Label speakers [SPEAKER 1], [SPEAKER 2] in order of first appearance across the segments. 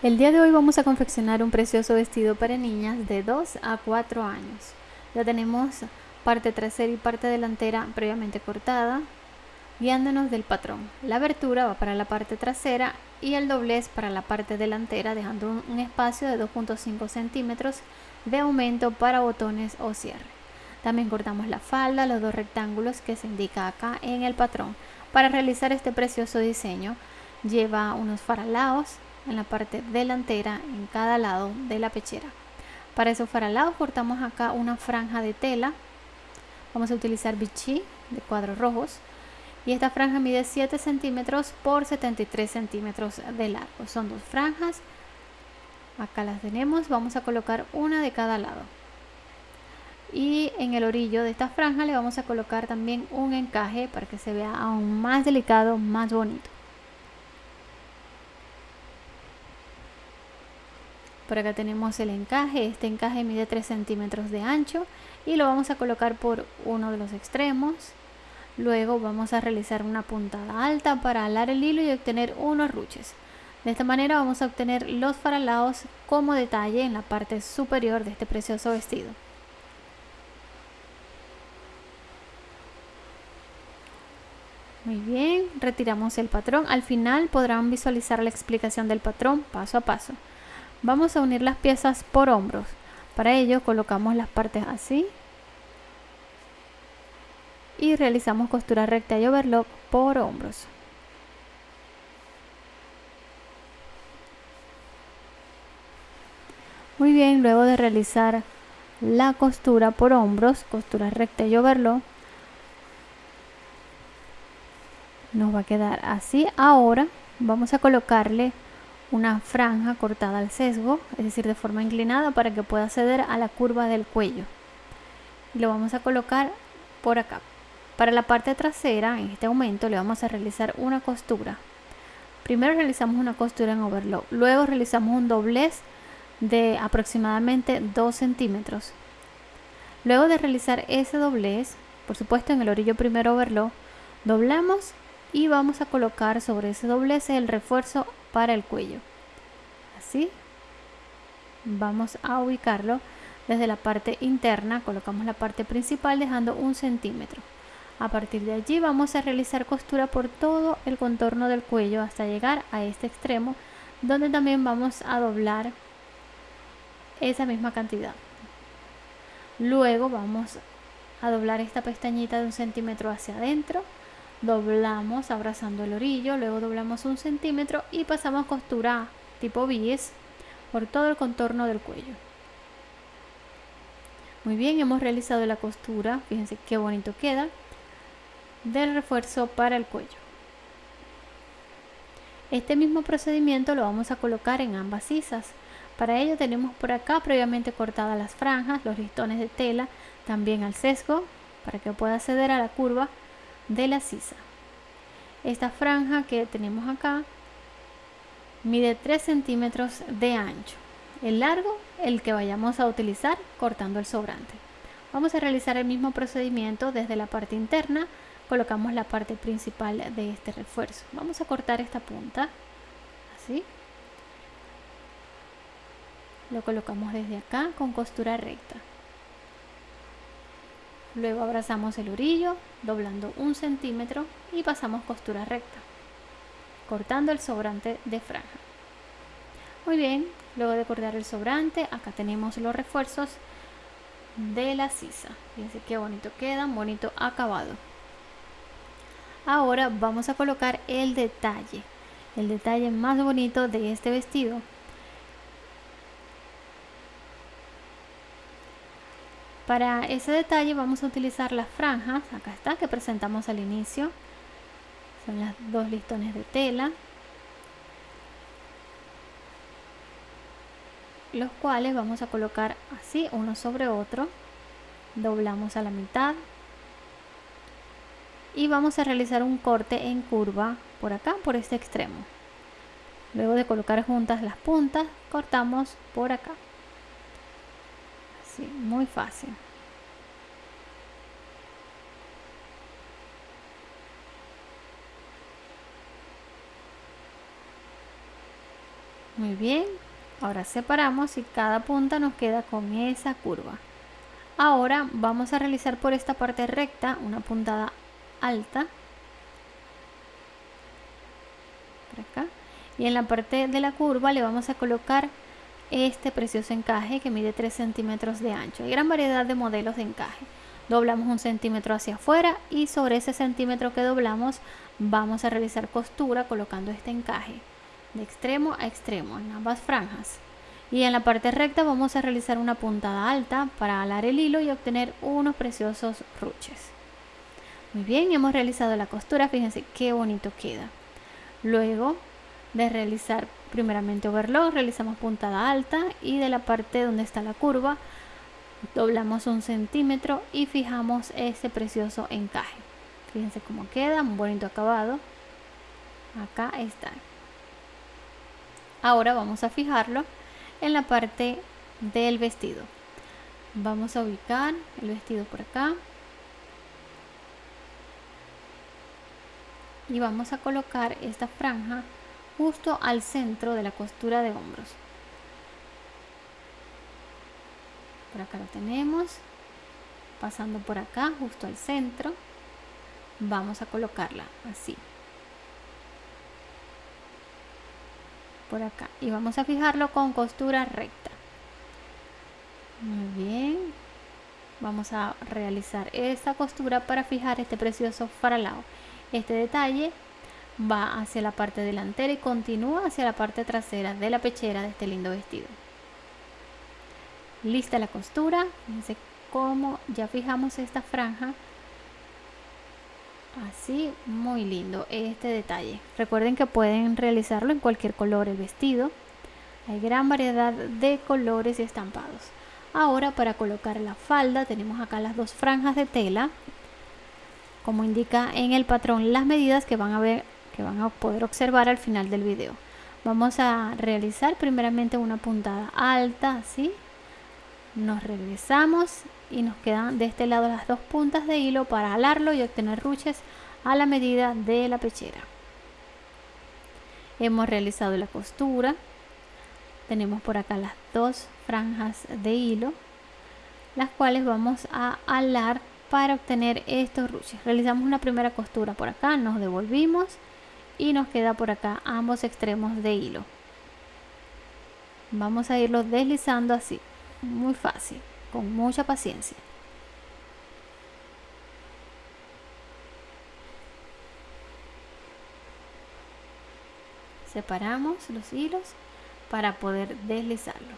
[SPEAKER 1] El día de hoy vamos a confeccionar un precioso vestido para niñas de 2 a 4 años. Ya tenemos parte trasera y parte delantera previamente cortada, guiándonos del patrón. La abertura va para la parte trasera y el doblez para la parte delantera, dejando un, espacio de 2.5 centímetros de aumento para botones o cierre. También cortamos la falda, los dos rectángulos que se indica acá en el patrón. Para realizar este precioso diseño lleva unos faralaos en la parte delantera en cada lado de la pechera. Para esos faralados cortamos acá una franja de tela. Vamos a utilizar bichi de cuadros rojos. Y esta franja mide 7 centímetros por 73 centímetros de largo. Son dos franjas. Acá las tenemos. Vamos a colocar una de cada lado. Y en el orillo de esta franja le vamos a colocar también un encaje para que se vea aún más delicado, más bonito. Por acá tenemos el encaje, este encaje mide 3 centímetros de ancho y lo vamos a colocar por uno de los extremos. Luego vamos a realizar una puntada alta para alar el hilo y obtener unos ruches. De esta manera vamos a obtener los faralados como detalle en la parte superior de este precioso vestido. Muy bien, retiramos el patrón. Al final podrán visualizar la explicación del patrón paso a paso. Vamos a unir las piezas por hombros. Para ello colocamos las partes así. Y realizamos costura recta y overlock por hombros. Muy bien, luego de realizar la costura por hombros, costura recta y overlock, nos va a quedar así. Ahora vamos a colocarle una franja cortada al sesgo, es decir, de forma inclinada para que pueda acceder a la curva del cuello. Y lo vamos a colocar por acá. Para la parte trasera, en este aumento, le vamos a realizar una costura. Primero realizamos una costura en overlock, luego realizamos un doblez de aproximadamente 2 centímetros. Luego de realizar ese doblez, por supuesto en el orillo primero overlock, doblamos y vamos a colocar sobre ese doblez el refuerzo para el cuello. Así. Vamos a ubicarlo desde la parte interna. Colocamos la parte principal dejando un centímetro. A partir de allí vamos a realizar costura por todo el contorno del cuello hasta llegar a este extremo donde también vamos a doblar esa misma cantidad. Luego vamos a doblar esta pestañita de un centímetro hacia adentro doblamos abrazando el orillo, luego doblamos un centímetro y pasamos costura tipo bies por todo el contorno del cuello. Muy bien, hemos realizado la costura, fíjense qué bonito queda, del refuerzo para el cuello. Este mismo procedimiento lo vamos a colocar en ambas sisas. Para ello tenemos por acá previamente cortadas las franjas, los listones de tela, también al sesgo, para que pueda acceder a la curva de la sisa. Esta franja que tenemos acá mide 3 centímetros de ancho. El largo, el que vayamos a utilizar cortando el sobrante. Vamos a realizar el mismo procedimiento desde la parte interna. Colocamos la parte principal de este refuerzo. Vamos a cortar esta punta, así. Lo colocamos desde acá con costura recta. Luego abrazamos el orillo, doblando un centímetro y pasamos costura recta, cortando el sobrante de franja. Muy bien, luego de cortar el sobrante, acá tenemos los refuerzos de la sisa. Fíjense qué bonito quedan, bonito acabado. Ahora vamos a colocar el detalle, el detalle más bonito de este vestido Para ese detalle vamos a utilizar las franjas, acá está, que presentamos al inicio. Son las dos listones de tela. Los cuales vamos a colocar así, uno sobre otro. Doblamos a la mitad. Y vamos a realizar un corte en curva por acá, por este extremo. Luego de colocar juntas las puntas, cortamos por acá muy fácil. muy bien ahora separamos y cada punta nos queda con esa curva. Ahora vamos a realizar por esta parte recta una puntada alta. Y en la parte de la curva le vamos a colocar este precioso encaje que mide 3 centímetros de ancho. Hay gran variedad de modelos de encaje. Doblamos un centímetro hacia afuera y sobre ese centímetro que doblamos vamos a realizar costura colocando este encaje de extremo a extremo en ambas franjas. Y en la parte recta vamos a realizar una puntada alta para alar el hilo y obtener unos preciosos ruches. Muy bien hemos realizado la costura. Fíjense qué bonito queda. Luego de realizar primeramente overlock realizamos puntada alta y de la parte donde está la curva doblamos un centímetro y fijamos ese precioso encaje. Fíjense cómo queda un bonito acabado. Acá está. Ahora vamos a fijarlo en la parte del vestido. Vamos a ubicar el vestido por acá. Y vamos a colocar esta franja justo al centro de la costura de hombros. Por acá lo tenemos. Pasando por acá justo al centro vamos a colocarla así. Por acá. Y vamos a fijarlo con costura recta. Muy bien. Vamos a realizar esta costura para fijar este precioso faralao. Este detalle va hacia la parte delantera y continúa hacia la parte trasera de la pechera de este lindo vestido. Lista la costura fíjense cómo ya fijamos esta franja. Así muy lindo este detalle. Recuerden que pueden realizarlo en cualquier color el vestido. Hay gran variedad de colores y estampados. Ahora para colocar la falda tenemos acá las dos franjas de tela. Como indica en el patrón las medidas que van a ver que van a poder observar al final del video. Vamos a realizar primeramente una puntada alta así nos regresamos y nos quedan de este lado las dos puntas de hilo para alarlo y obtener ruches a la medida de la pechera. Hemos realizado la costura. Tenemos por acá las dos franjas de hilo las cuales vamos a alar para obtener estos ruches. Realizamos una primera costura por acá nos devolvimos y nos queda por acá ambos extremos de hilo vamos a irlo deslizando así muy fácil, con mucha paciencia. Separamos los hilos para poder deslizarlo.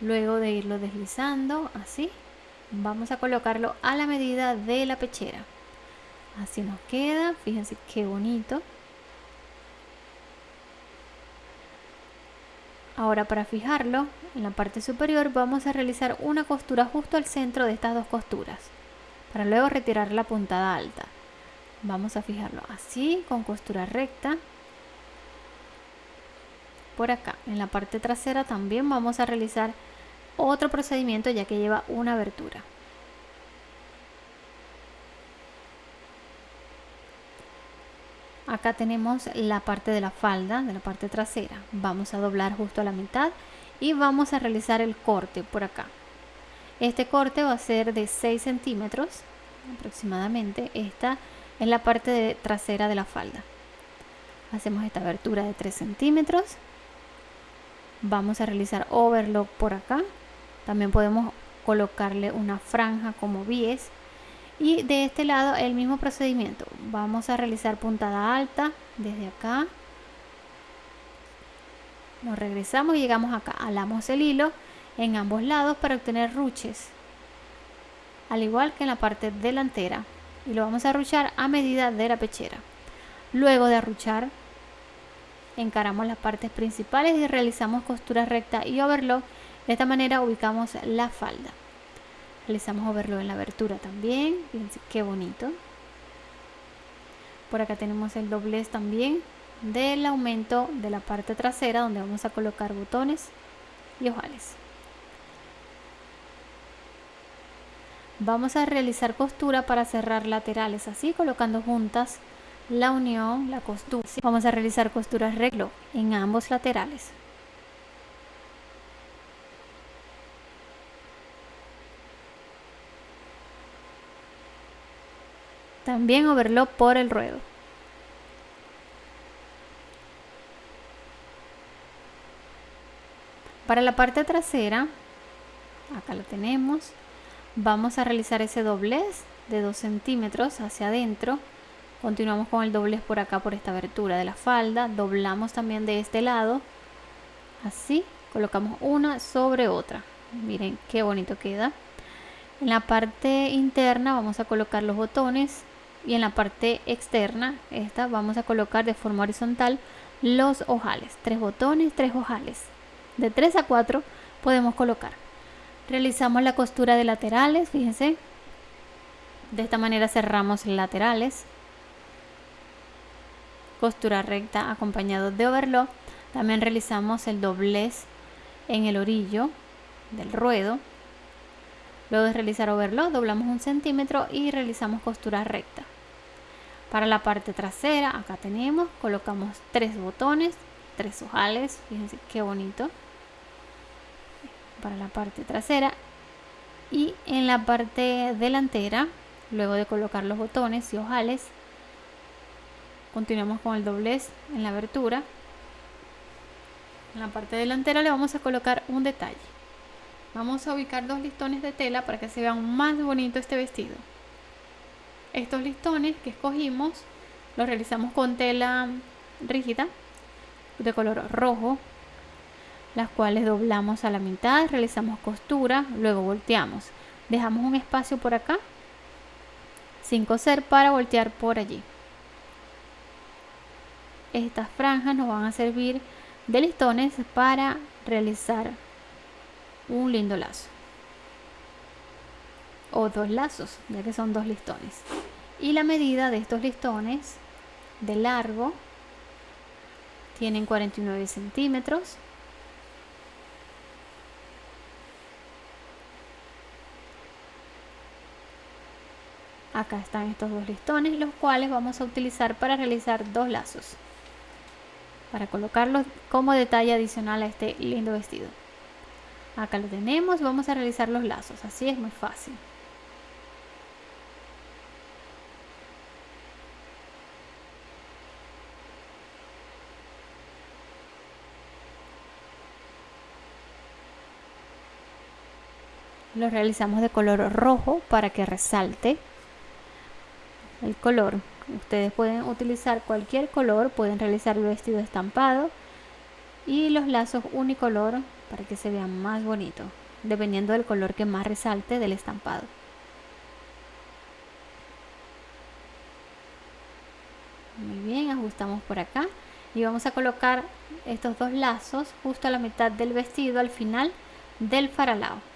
[SPEAKER 1] Luego de irlo deslizando así, vamos a colocarlo a la medida de la pechera. Así nos queda, fíjense qué bonito. Ahora para fijarlo, en la parte superior vamos a realizar una costura justo al centro de estas dos costuras, para luego retirar la puntada alta. Vamos a fijarlo así, con costura recta. Por acá, en la parte trasera también vamos a realizar otro procedimiento ya que lleva una abertura. Acá tenemos la parte de la falda de la parte trasera. Vamos a doblar justo a la mitad y vamos a realizar el corte por acá. Este corte va a ser de 6 centímetros aproximadamente esta es la parte trasera de la falda. Hacemos esta abertura de 3 centímetros. Vamos a realizar overlock por acá. También podemos colocarle una franja como bies y de este lado el mismo procedimiento. Vamos a realizar puntada alta desde acá. Nos regresamos y llegamos acá. Alamos el hilo en ambos lados para obtener ruches al igual que en la parte delantera. Y lo vamos a arruchar a medida de la pechera. Luego de arruchar encaramos las partes principales y realizamos costura recta y overlock. De esta manera ubicamos la falda realizamos overlock en la abertura también fíjense qué bonito. Por acá tenemos el doblez también del aumento de la parte trasera donde vamos a colocar botones y ojales. Vamos a realizar costura para cerrar laterales así colocando juntas la unión la costura. Vamos a realizar costuras reglo en ambos laterales También overlock por el ruedo. Para la parte trasera, acá lo tenemos, vamos a realizar ese doblez de 2 centímetros hacia adentro. Continuamos con el doblez por acá, por esta abertura de la falda. Doblamos también de este lado, así. Colocamos una sobre otra. Miren qué bonito queda. En la parte interna vamos a colocar los botones y en la parte externa, esta, vamos a colocar de forma horizontal los ojales. Tres botones, tres ojales de 3 a 4 podemos colocar. Realizamos la costura de laterales, fíjense. De esta manera cerramos laterales. Costura recta acompañado de overlock. También realizamos el doblez en el orillo del ruedo. Luego de realizar overlock, doblamos un centímetro y realizamos costura recta. Para la parte trasera, acá tenemos, colocamos tres botones, tres ojales, fíjense qué bonito. Para la parte trasera. Y en la parte delantera luego de colocar los botones y ojales continuamos con el doblez en la abertura. En la parte delantera le vamos a colocar un detalle. Vamos a ubicar dos listones de tela para que se vea más bonito este vestido estos listones que escogimos los realizamos con tela rígida de color rojo las cuales doblamos a la mitad, realizamos costura, luego volteamos. Dejamos un espacio por acá sin coser para voltear por allí. Estas franjas nos van a servir de listones para realizar un lindo lazo o dos lazos ya que son dos listones y la medida de estos listones de largo tienen 49 centímetros Acá están estos dos listones, los cuales vamos a utilizar para realizar dos lazos. Para colocarlos como detalle adicional a este lindo vestido. Acá lo tenemos, vamos a realizar los lazos, así es muy fácil. Lo realizamos de color rojo para que resalte el color. Ustedes pueden utilizar cualquier color, pueden realizar el vestido estampado y los lazos unicolor para que se vean más bonito, dependiendo del color que más resalte del estampado. Muy bien, ajustamos por acá y vamos a colocar estos dos lazos justo a la mitad del vestido al final del faralao.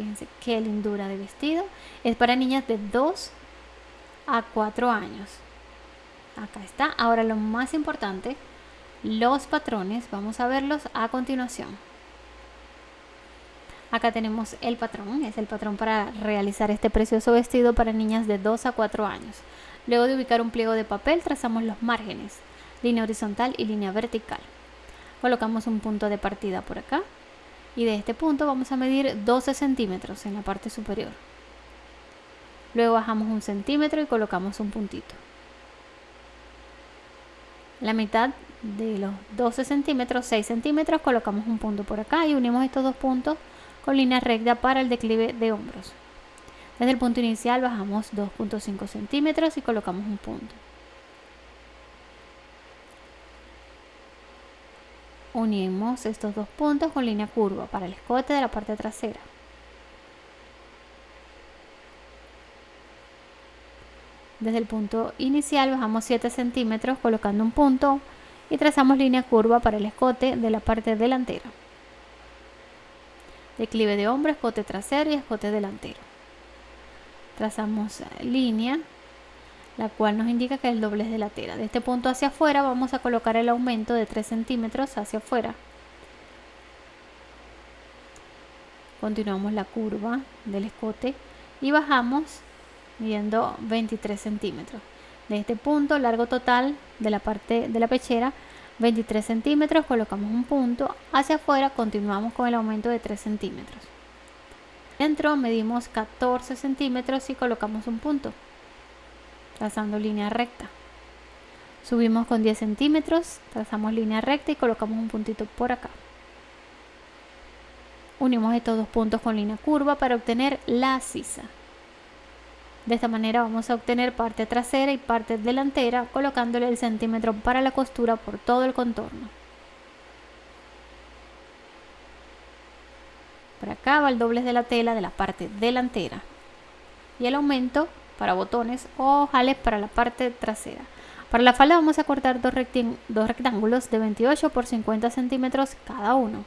[SPEAKER 1] Fíjense qué lindura de vestido. Es para niñas de 2 a 4 años. Acá está. Ahora lo más importante, los patrones. Vamos a verlos a continuación. Acá tenemos el patrón, es el patrón para realizar este precioso vestido para niñas de 2 a 4 años. Luego de ubicar un pliego de papel, trazamos los márgenes, línea horizontal y línea vertical. Colocamos un punto de partida por acá y de este punto vamos a medir 12 centímetros en la parte superior. Luego bajamos un centímetro y colocamos un puntito. La mitad de los 12 centímetros, 6 centímetros, colocamos un punto por acá y unimos estos dos puntos con línea recta para el declive de hombros. Desde el punto inicial bajamos 2.5 centímetros y colocamos un punto. Unimos estos dos puntos con línea curva para el escote de la parte trasera. Desde el punto inicial bajamos 7 centímetros colocando un punto y trazamos línea curva para el escote de la parte delantera. Declive de hombro, escote trasero y escote delantero. Trazamos línea, la cual nos indica que es el doblez de la tela. De este punto hacia afuera vamos a colocar el aumento de 3 centímetros hacia afuera. Continuamos la curva del escote y bajamos midiendo 23 centímetros. De este punto, largo total de la parte de la pechera, 23 centímetros, colocamos un punto, hacia afuera continuamos con el aumento de 3 centímetros. Dentro medimos 14 centímetros y colocamos un punto. Trazando línea recta. Subimos con 10 centímetros, trazamos línea recta y colocamos un puntito por acá. Unimos estos dos puntos con línea curva para obtener la sisa. De esta manera vamos a obtener parte trasera y parte delantera colocándole el centímetro para la costura por todo el contorno. Por acá va el doblez de la tela de la parte delantera y el aumento para botones o jales para la parte trasera. Para la falda vamos a cortar dos, dos rectángulos de 28 por 50 centímetros cada uno.